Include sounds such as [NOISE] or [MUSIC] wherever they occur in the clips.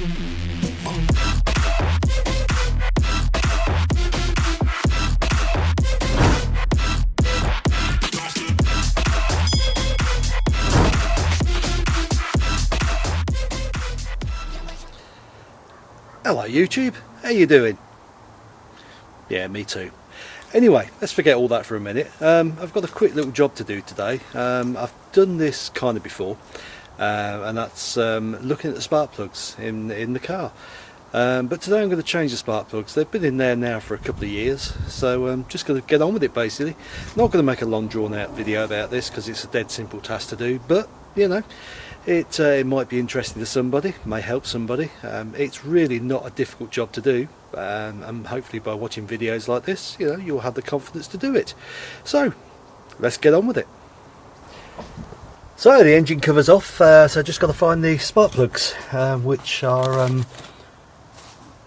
Hello YouTube, how you doing? Yeah, me too. Anyway, let's forget all that for a minute. Um, I've got a quick little job to do today. Um, I've done this kind of before, uh, and that's um, looking at the spark plugs in, in the car. Um, but today I'm going to change the spark plugs. They've been in there now for a couple of years, so I'm just going to get on with it basically. Not going to make a long drawn out video about this because it's a dead simple task to do, but you know, it, uh, it might be interesting to somebody, may help somebody. Um, it's really not a difficult job to do um, and hopefully by watching videos like this you know you'll have the confidence to do it. So let's get on with it. So the engine covers off, uh, so I just got to find the spark plugs uh, which are um,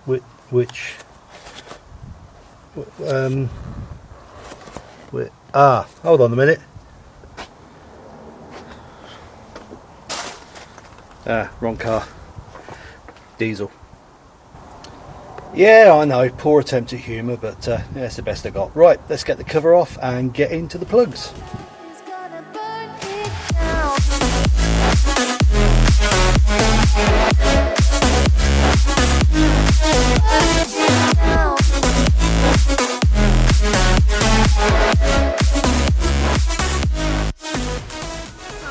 which, which um, ah hold on a minute Ah, wrong car. Diesel. Yeah, I know, poor attempt at humour, but uh, yeah, it's the best I got. Right, let's get the cover off and get into the plugs.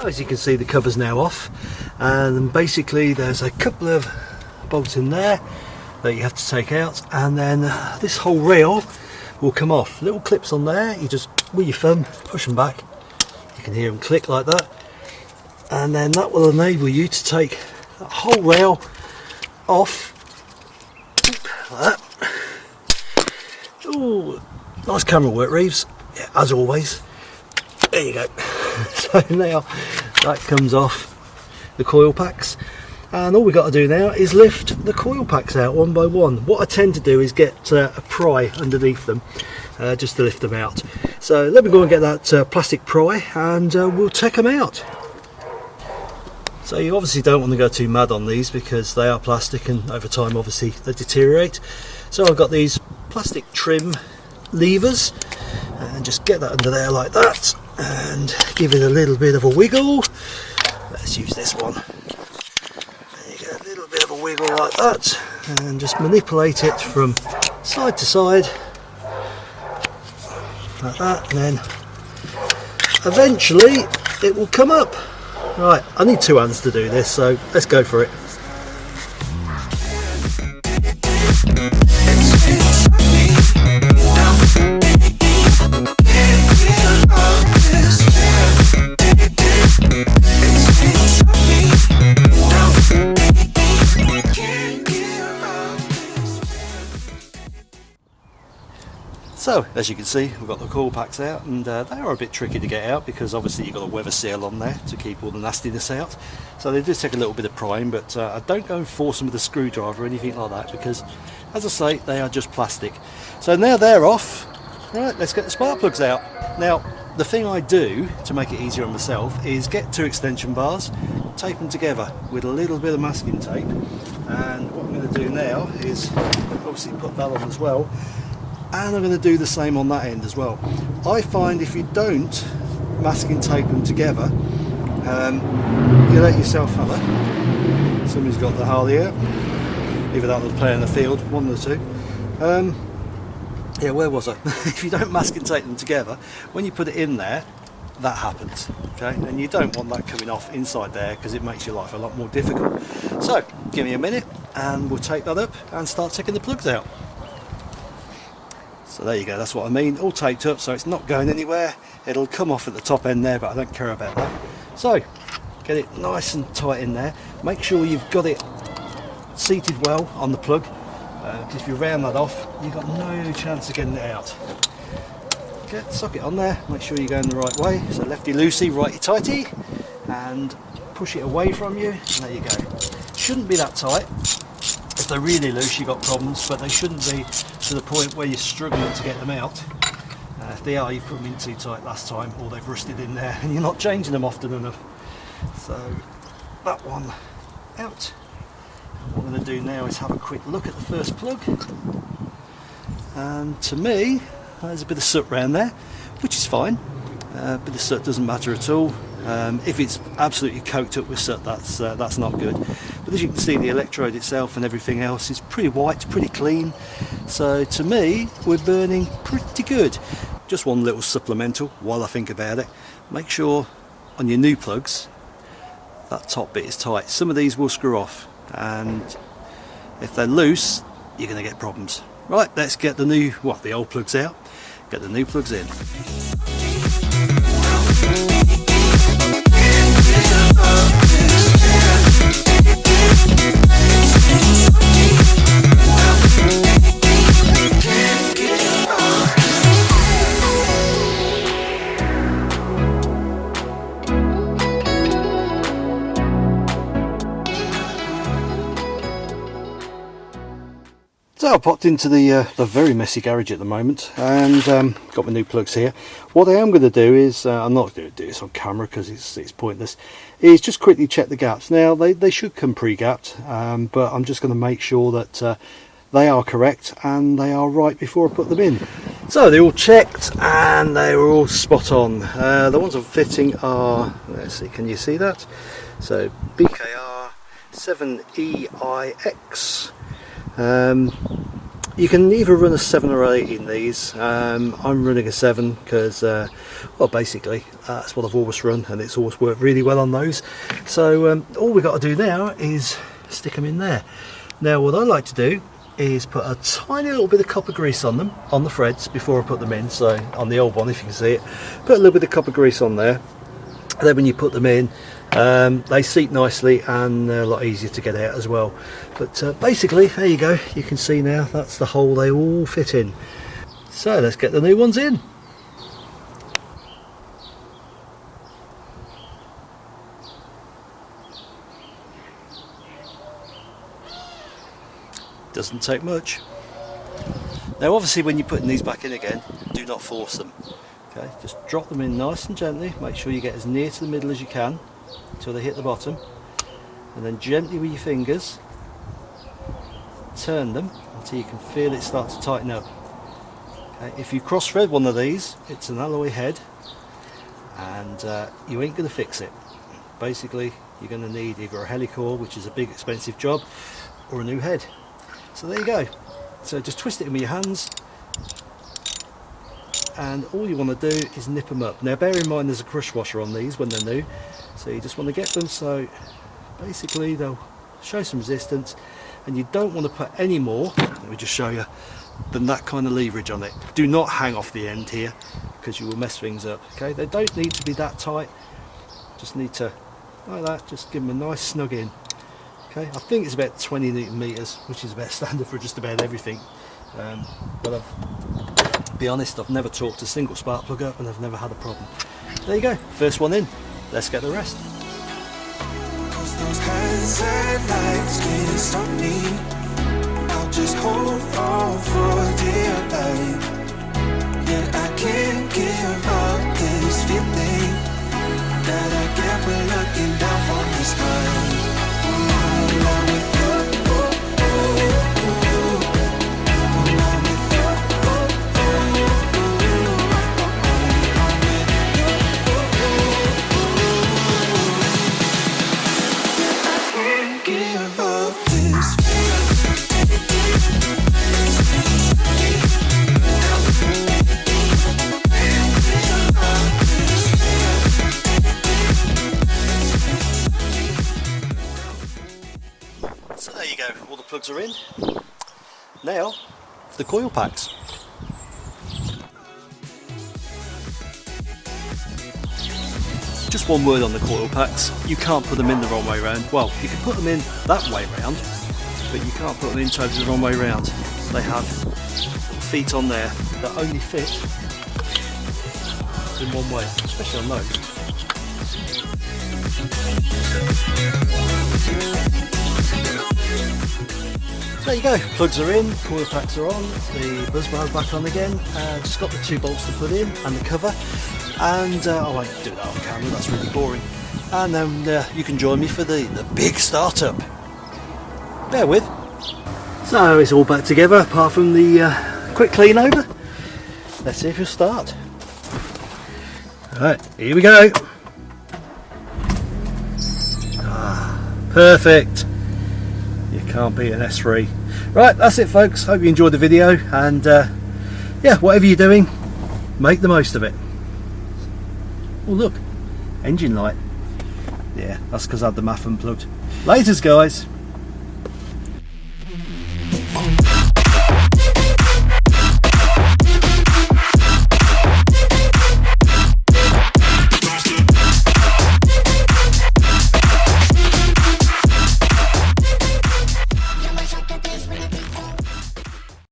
As you can see the cover's now off. And basically there's a couple of bolts in there that you have to take out. And then this whole rail will come off. Little clips on there you just with your thumb push them back. You can hear them click like that. And then that will enable you to take that whole rail off. Like Ooh, nice camera work Reeves. Yeah, as always. There you go so [LAUGHS] now that comes off the coil packs. And all we've got to do now is lift the coil packs out one by one. What I tend to do is get uh, a pry underneath them uh, just to lift them out. So let me go and get that uh, plastic pry and uh, we'll take them out. So you obviously don't want to go too mad on these because they are plastic and over time obviously they deteriorate. So I've got these plastic trim levers and just get that under there like that and give it a little bit of a wiggle. Let's use this one. There you go a little bit of a wiggle like that. And just manipulate it from side to side. Like that and then eventually it will come up. Right I need two hands to do this so let's go for it So as you can see we've got the coil packs out and uh, they are a bit tricky to get out because obviously you've got a weather seal on there to keep all the nastiness out so they do take a little bit of prying but uh, I don't go and force them with a screwdriver or anything like that because as I say they are just plastic. So now they're off right let's get the spark plugs out. Now the thing I do to make it easier on myself is get two extension bars tape them together with a little bit of masking tape and what I'm going to do now is obviously put that on as well and I'm going to do the same on that end as well. I find if you don't masking tape them together, um, you let yourself have it. Somebody's got the Harley here. Either that was playing the field, one or two. Um, yeah, where was I? [LAUGHS] if you don't masking tape them together, when you put it in there, that happens okay and you don't want that coming off inside there because it makes your life a lot more difficult so give me a minute and we'll take that up and start taking the plugs out so there you go, that's what I mean, all taped up so it's not going anywhere. It'll come off at the top end there, but I don't care about that. So, get it nice and tight in there. Make sure you've got it seated well on the plug, because uh, if you round that off, you've got no chance of getting it out. Get the socket on there, make sure you're going the right way. So lefty-loosey, righty-tighty, and push it away from you, and there you go. Shouldn't be that tight. If they're really loose, you've got problems, but they shouldn't be to the point where you're struggling to get them out. Uh, if they are, you put them in too tight last time or they've rusted in there and you're not changing them often enough. So that one out. What I'm going to do now is have a quick look at the first plug and to me there's a bit of soot around there which is fine uh, but the soot doesn't matter at all um, if it's absolutely coked up with soot that's uh, that's not good but as you can see the electrode itself and everything else is pretty white pretty clean. So to me we're burning pretty good. Just one little supplemental while I think about it. Make sure on your new plugs that top bit is tight. Some of these will screw off and if they're loose you're going to get problems. Right let's get the new what the old plugs out? Get the new plugs in popped into the uh, the very messy garage at the moment and um, got my new plugs here. What I am going to do is, uh, I'm not going to do this on camera because it's, it's pointless, is just quickly check the gaps. Now they, they should come pre-gapped um, but I'm just going to make sure that uh, they are correct and they are right before I put them in. So they all checked and they were all spot on. Uh, the ones I'm fitting are, let's see, can you see that? So BKR 7EIX um, you can either run a 7 or 8 in these. Um, I'm running a 7 because, uh, well basically that's what I've always run and it's always worked really well on those. So um, all we've got to do now is stick them in there. Now what I like to do is put a tiny little bit of copper grease on them, on the threads before I put them in. So on the old one if you can see it, put a little bit of copper grease on there. And then when you put them in, um, they seat nicely and they're a lot easier to get out as well. But uh, basically there you go. You can see now that's the hole they all fit in. So let's get the new ones in. Doesn't take much. Now obviously when you're putting these back in again do not force them. Okay just drop them in nice and gently. Make sure you get as near to the middle as you can until they hit the bottom. And then gently with your fingers turn them until you can feel it start to tighten up. Okay, if you cross thread one of these it's an alloy head and uh, you ain't going to fix it. Basically you're going to need either a Helicoil which is a big expensive job or a new head. So there you go. So just twist it in with your hands. And all you want to do is nip them up. Now bear in mind there's a crush washer on these when they're new so you just want to get them so basically they'll show some resistance and you don't want to put any more let me just show you than that kind of leverage on it. Do not hang off the end here because you will mess things up okay? They don't need to be that tight. Just need to like that just give them a nice snug in okay? I think it's about 20 newton meters which is about [LAUGHS] standard for just about everything. Um, but I've be honest I've never torqued a single spark plug up and I've never had a problem. There you go first one in let's get the rest. That I get when looking down from the sky. Are in. Now, the coil packs. Just one word on the coil packs, you can't put them in the wrong way round. Well, you can put them in that way round, but you can't put them in totally the wrong way round. They have feet on there that only fit in one way, especially on those. There you go, plugs are in, coil packs are on, the buzz bar's back on again, uh, just got the two bolts to put in and the cover and uh, I won't do that on camera, that's really boring and then uh, you can join me for the, the big startup. bear with. So it's all back together apart from the uh, quick clean over. Let's see if you'll start. Alright, here we go. Ah, perfect. Can't beat an S3. Right, that's it folks. Hope you enjoyed the video and uh, yeah, whatever you're doing, make the most of it. Oh look, engine light. Yeah, that's because I had the MAF unplugged. Laters guys.